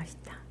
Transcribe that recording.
맛있다.